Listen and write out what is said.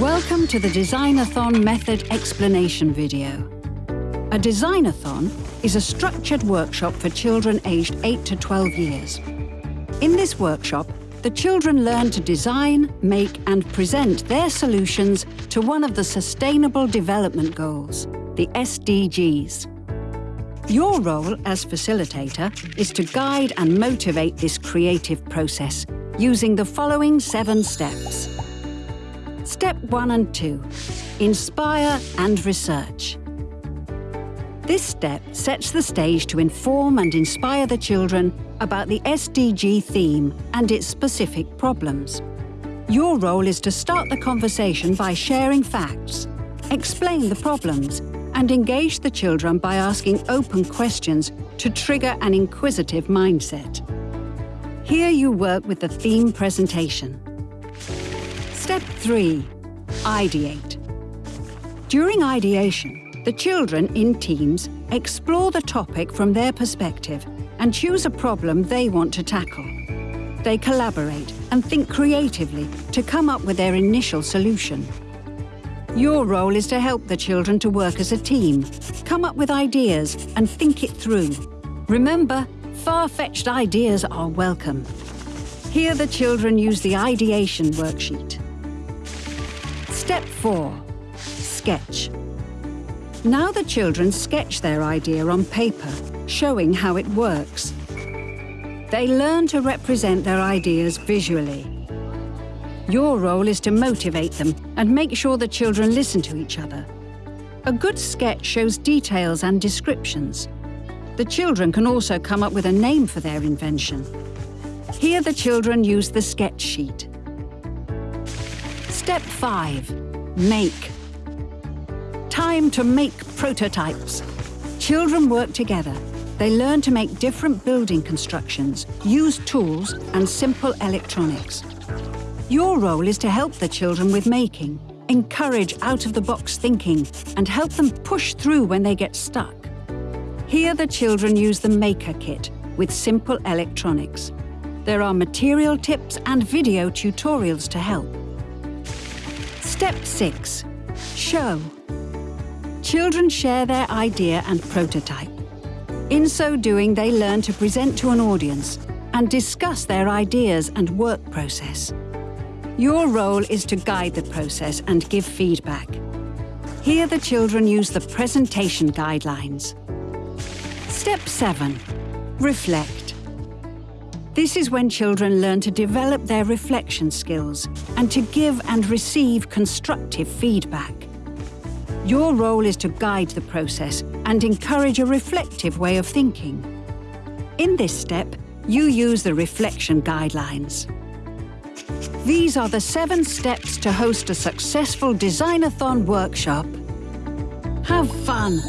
Welcome to the Designathon method explanation video. A Designathon is a structured workshop for children aged 8 to 12 years. In this workshop, the children learn to design, make and present their solutions to one of the Sustainable Development Goals, the SDGs. Your role as facilitator is to guide and motivate this creative process using the following seven steps. Step 1 and 2. Inspire and research. This step sets the stage to inform and inspire the children about the SDG theme and its specific problems. Your role is to start the conversation by sharing facts, explain the problems and engage the children by asking open questions to trigger an inquisitive mindset. Here you work with the theme presentation. Step 3. Ideate. During ideation, the children in teams explore the topic from their perspective and choose a problem they want to tackle. They collaborate and think creatively to come up with their initial solution. Your role is to help the children to work as a team, come up with ideas and think it through. Remember, far-fetched ideas are welcome. Here the children use the ideation worksheet. Step 4. Sketch. Now the children sketch their idea on paper, showing how it works. They learn to represent their ideas visually. Your role is to motivate them and make sure the children listen to each other. A good sketch shows details and descriptions. The children can also come up with a name for their invention. Here the children use the sketch sheet. Step 5. Make. Time to make prototypes. Children work together. They learn to make different building constructions, use tools and simple electronics. Your role is to help the children with making, encourage out-of-the-box thinking and help them push through when they get stuck. Here the children use the Maker Kit with simple electronics. There are material tips and video tutorials to help. Step 6. Show. Children share their idea and prototype. In so doing, they learn to present to an audience and discuss their ideas and work process. Your role is to guide the process and give feedback. Here the children use the presentation guidelines. Step 7. Reflect. This is when children learn to develop their reflection skills and to give and receive constructive feedback. Your role is to guide the process and encourage a reflective way of thinking. In this step, you use the reflection guidelines. These are the seven steps to host a successful Designathon workshop. Have fun!